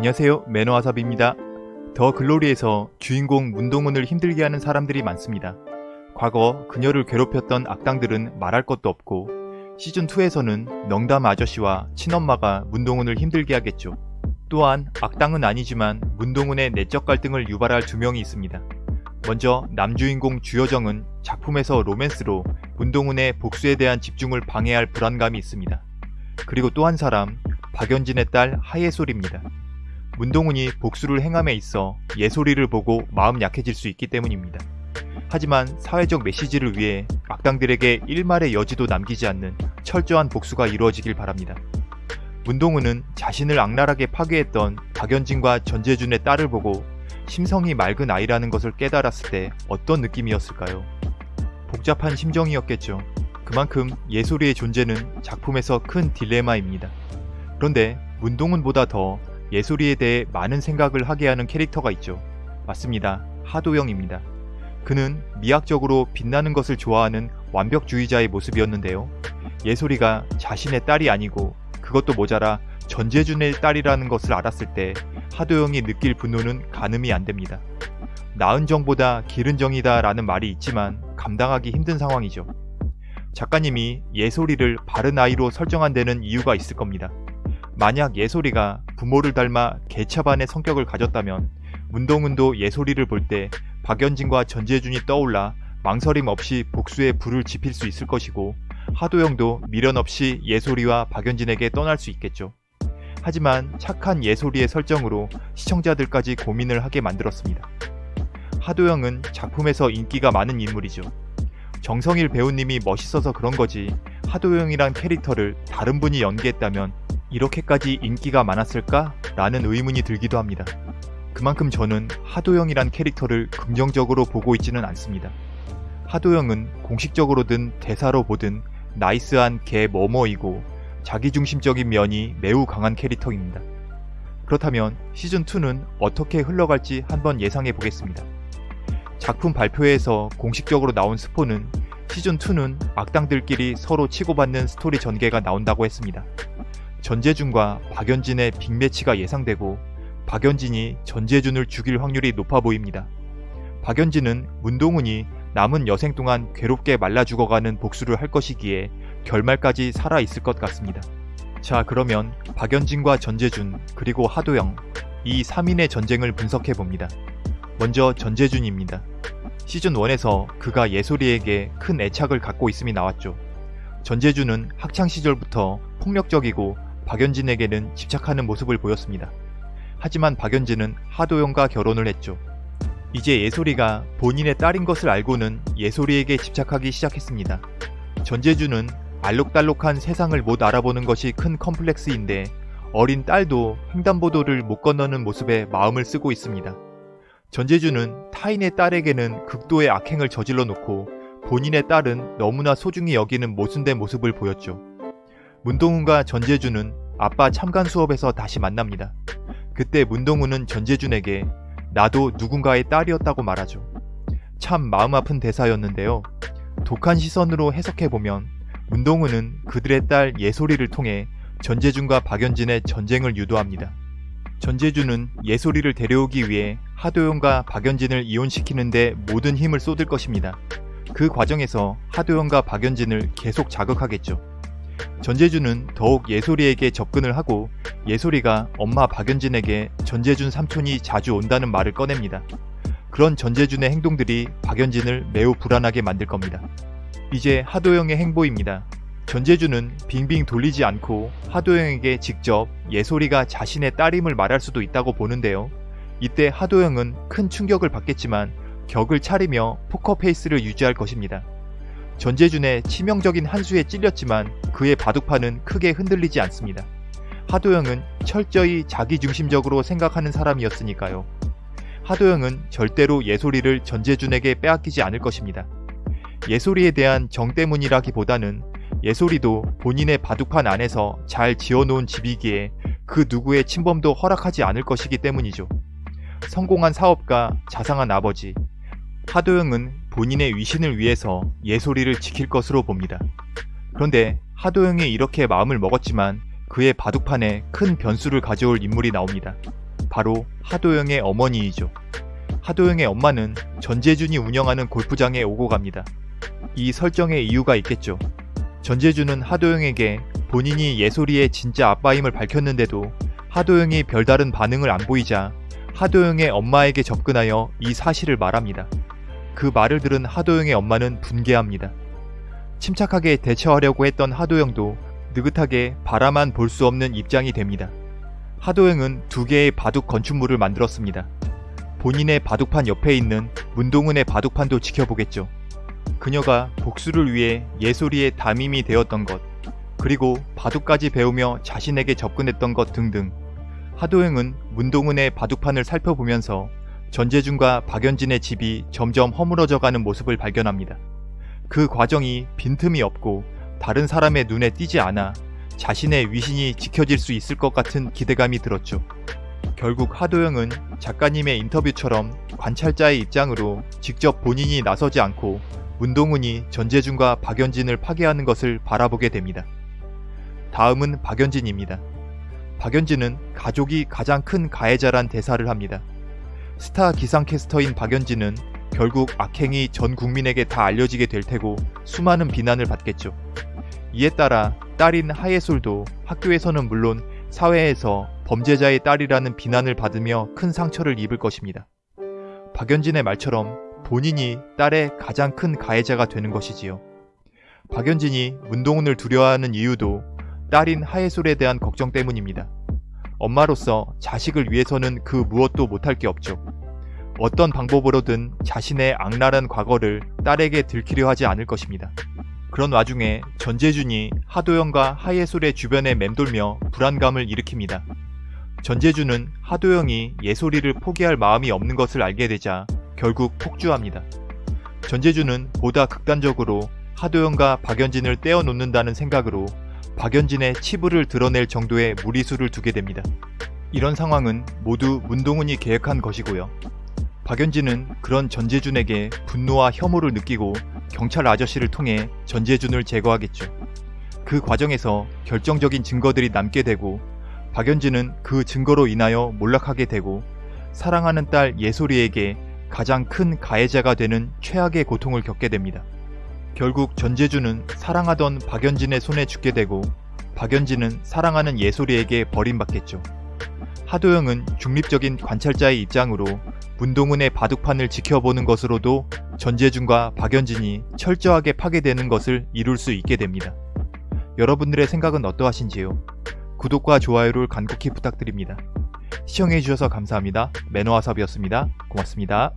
안녕하세요 매너와삽입니다. 더 글로리에서 주인공 문동훈을 힘들게 하는 사람들이 많습니다. 과거 그녀를 괴롭혔던 악당들은 말할 것도 없고 시즌2에서는 넉담 아저씨와 친엄마가 문동훈을 힘들게 하겠죠. 또한 악당은 아니지만 문동훈의 내적 갈등을 유발할 두 명이 있습니다. 먼저 남주인공 주여정은 작품에서 로맨스로 문동훈의 복수에 대한 집중을 방해할 불안감이 있습니다. 그리고 또 한 사람 박연진의 딸 하예솔입니다. 문동훈이 복수를 행함에 있어 예솔이를 보고 마음 약해질 수 있기 때문입니다. 하지만 사회적 메시지를 위해 악당들에게 일말의 여지도 남기지 않는 철저한 복수가 이루어지길 바랍니다. 문동훈은 자신을 악랄하게 파괴했던 박연진과 전재준의 딸을 보고 심성이 맑은 아이라는 것을 깨달았을 때 어떤 느낌이었을까요? 복잡한 심정이었겠죠. 그만큼 예솔이의 존재는 작품에서 큰 딜레마입니다. 그런데 문동훈보다 더 예솔이에 대해 많은 생각을 하게 하는 캐릭터가 있죠. 맞습니다. 하도영입니다. 그는 미학적으로 빛나는 것을 좋아하는 완벽주의자의 모습이었는데요. 예솔이가 자신의 딸이 아니고 그것도 모자라 전재준의 딸이라는 것을 알았을 때 하도영이 느낄 분노는 가늠이 안 됩니다. 나은 정보다 기른 정이다 라는 말이 있지만 감당하기 힘든 상황이죠. 작가님이 예솔이를 바른 아이로 설정한 데는 이유가 있을 겁니다. 만약 예솔이가 부모를 닮아 개차반의 성격을 가졌다면 문동은도 예솔이를 볼 때 박연진과 전재준이 떠올라 망설임 없이 복수에 불을 지필 수 있을 것이고 하도영도 미련 없이 예솔이와 박연진에게 떠날 수 있겠죠. 하지만 착한 예솔이의 설정으로 시청자들까지 고민을 하게 만들었습니다. 하도영은 작품에서 인기가 많은 인물이죠. 정성일 배우님이 멋있어서 그런 거지 하도영이란 캐릭터를 다른 분이 연기했다면 이렇게까지 인기가 많았을까? 라는 의문이 들기도 합니다. 그만큼 저는 하도영이란 캐릭터를 긍정적으로 보고 있지는 않습니다. 하도영은 공식적으로든 대사로 보든 나이스한 개 뭐뭐이고 자기중심적인 면이 매우 강한 캐릭터입니다. 그렇다면 시즌2는 어떻게 흘러갈지 한번 예상해 보겠습니다. 작품 발표회에서 공식적으로 나온 스포는 시즌2는 악당들끼리 서로 치고받는 스토리 전개가 나온다고 했습니다. 전재준과 박연진의 빅매치가 예상되고 박연진이 전재준을 죽일 확률이 높아 보입니다. 박연진은 문동훈이 남은 여생 동안 괴롭게 말라 죽어가는 복수를 할 것이기에 결말까지 살아있을 것 같습니다. 자 그러면 박연진과 전재준 그리고 하도영 이 3인의 전쟁을 분석해봅니다. 먼저 전재준입니다. 시즌1에서 그가 예솔이에게 큰 애착을 갖고 있음이 나왔죠. 전재준은 학창시절부터 폭력적이고 박연진에게는 집착하는 모습을 보였습니다. 하지만 박연진은 하도영과 결혼을 했죠. 이제 예솔이가 본인의 딸인 것을 알고는 예솔이에게 집착하기 시작했습니다. 전재준은 알록달록한 세상을 못 알아보는 것이 큰 컴플렉스인데 어린 딸도 횡단보도를 못 건너는 모습에 마음을 쓰고 있습니다. 전재준은 타인의 딸에게는 극도의 악행을 저질러 놓고 본인의 딸은 너무나 소중히 여기는 모순된 모습을 보였죠. 문동훈과 전재준은 아빠 참관 수업에서 다시 만납니다. 그때 문동훈은 전재준에게 나도 누군가의 딸이었다고 말하죠. 참 마음 아픈 대사였는데요. 독한 시선으로 해석해보면 문동훈은 그들의 딸 예솔이를 통해 전재준과 박연진의 전쟁을 유도합니다. 전재준은 예솔이를 데려오기 위해 하도영과 박연진을 이혼시키는데 모든 힘을 쏟을 것입니다. 그 과정에서 하도영과 박연진을 계속 자극하겠죠. 전재준은 더욱 예솔이에게 접근을 하고 예솔이가 엄마 박연진에게 전재준 삼촌이 자주 온다는 말을 꺼냅니다. 그런 전재준의 행동들이 박연진을 매우 불안하게 만들 겁니다. 이제 하도영의 행보입니다. 전재준은 빙빙 돌리지 않고 하도영에게 직접 예솔이가 자신의 딸임을 말할 수도 있다고 보는데요. 이때 하도영은 큰 충격을 받겠지만 격을 차리며 포커페이스를 유지할 것입니다. 전재준의 치명적인 한 수에 찔렸지만 그의 바둑판은 크게 흔들리지 않습니다. 하도영은 철저히 자기중심적으로 생각하는 사람이었으니까요. 하도영은 절대로 예솔이를 전재준에게 빼앗기지 않을 것입니다. 예솔이에 대한 정 때문이라기보다는 예솔이도 본인의 바둑판 안에서 잘 지어놓은 집이기에 그 누구의 침범도 허락하지 않을 것이기 때문이죠. 성공한 사업가, 자상한 아버지, 하도영은 본인의 위신을 위해서 예솔이를 지킬 것으로 봅니다. 그런데 하도영이 이렇게 마음을 먹었지만 그의 바둑판에 큰 변수를 가져올 인물이 나옵니다. 바로 하도영의 어머니이죠. 하도영의 엄마는 전재준이 운영하는 골프장에 오고 갑니다. 이 설정에 이유가 있겠죠. 전재준은 하도영에게 본인이 예솔이의 진짜 아빠임을 밝혔는데도 하도영이 별다른 반응을 안 보이자 하도영의 엄마에게 접근하여 이 사실을 말합니다. 그 말을 들은 하도영의 엄마는 분개합니다. 침착하게 대처하려고 했던 하도영도 느긋하게 바라만 볼 수 없는 입장이 됩니다. 하도영은 두 개의 바둑 건축물을 만들었습니다. 본인의 바둑판 옆에 있는 문동은의 바둑판도 지켜보겠죠. 그녀가 복수를 위해 예솔이의 담임이 되었던 것, 그리고 바둑까지 배우며 자신에게 접근했던 것 등등. 하도영은 문동은의 바둑판을 살펴보면서 전재준과 박연진의 집이 점점 허물어져가는 모습을 발견합니다. 그 과정이 빈틈이 없고 다른 사람의 눈에 띄지 않아 자신의 위신이 지켜질 수 있을 것 같은 기대감이 들었죠. 결국 하도영은 작가님의 인터뷰처럼 관찰자의 입장으로 직접 본인이 나서지 않고 문동은이 전재준과 박연진을 파괴하는 것을 바라보게 됩니다. 다음은 박연진입니다. 박연진은 가족이 가장 큰 가해자란 대사를 합니다. 스타 기상캐스터인 박연진은 결국 악행이 전 국민에게 다 알려지게 될 테고 수많은 비난을 받겠죠. 이에 따라 딸인 하예솔도 학교에서는 물론 사회에서 범죄자의 딸이라는 비난을 받으며 큰 상처를 입을 것입니다. 박연진의 말처럼 본인이 딸의 가장 큰 가해자가 되는 것이지요. 박연진이 문동은을 두려워하는 이유도 딸인 하예솔에 대한 걱정 때문입니다. 엄마로서 자식을 위해서는 그 무엇도 못할 게 없죠. 어떤 방법으로든 자신의 악랄한 과거를 딸에게 들키려 하지 않을 것입니다. 그런 와중에 전재준이 하도영과 하예솔의 주변에 맴돌며 불안감을 일으킵니다. 전재준은 하도영이 예솔이를 포기할 마음이 없는 것을 알게 되자 결국 폭주합니다. 전재준은 보다 극단적으로 하도영과 박연진을 떼어놓는다는 생각으로 박연진의 치부를 드러낼 정도의 무리수를 두게 됩니다. 이런 상황은 모두 문동은이 계획한 것이고요. 박연진은 그런 전재준에게 분노와 혐오를 느끼고 경찰 아저씨를 통해 전재준을 제거하겠죠. 그 과정에서 결정적인 증거들이 남게 되고 박연진은 그 증거로 인하여 몰락하게 되고 사랑하는 딸 예솔이에게 가장 큰 가해자가 되는 최악의 고통을 겪게 됩니다. 결국 전재준은 사랑하던 박연진의 손에 죽게 되고 박연진은 사랑하는 예솔이에게 버림받겠죠. 하도영은 중립적인 관찰자의 입장으로 문동은의 바둑판을 지켜보는 것으로도 전재준과 박연진이 철저하게 파괴되는 것을 이룰 수 있게 됩니다. 여러분들의 생각은 어떠하신지요? 구독과 좋아요를 간곡히 부탁드립니다. 시청해주셔서 감사합니다. 매너와섭이었습니다. 고맙습니다.